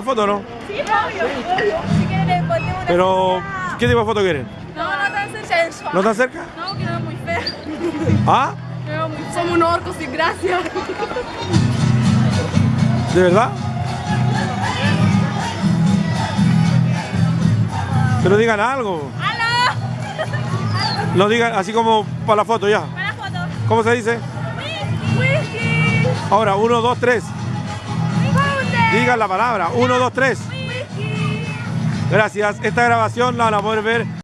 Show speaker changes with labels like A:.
A: para foto no?
B: Sí, obvio. Si quieren, le ponemos una
A: Pero,
B: foto.
A: ¿qué tipo de foto quieren?
B: No, no tan sensual.
A: ¿No tan cerca?
B: No, que no es muy feo.
A: ¿Ah?
B: No, muy Somos unos orcos sin gracia.
A: ¿De verdad? Pero digan algo.
B: ¡Aló!
A: No digan así como para la foto ya.
B: Para la foto.
A: ¿Cómo se dice?
B: Whisky.
A: Ahora, uno, dos, tres. La palabra. Uno, dos, tres. Gracias. Esta grabación la van a poder ver